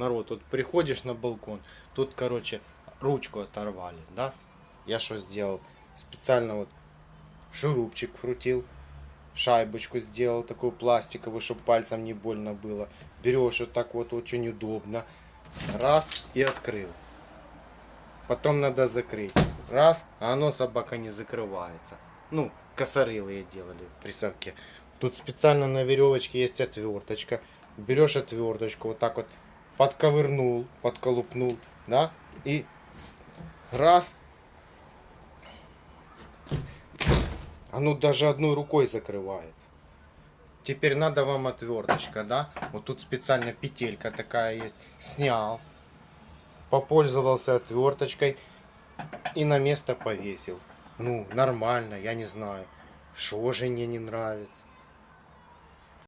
Народ, вот приходишь на балкон, тут, короче, ручку оторвали, да? Я что сделал? Специально вот шурупчик вкрутил, шайбочку сделал такую пластиковую, чтобы пальцем не больно было. Берешь вот так вот очень удобно. Раз и открыл. Потом надо закрыть. Раз, а оно собака не закрывается. Ну, косорылые делали при совке. Тут специально на веревочке есть отверточка. Берешь отверточку, вот так вот подковырнул, подколупнул, да, и раз. Оно даже одной рукой закрывается. Теперь надо вам отверточка, да? Вот тут специально петелька такая есть. Снял. Попользовался отверточкой и на место повесил. Ну, нормально, я не знаю. Что жене не нравится?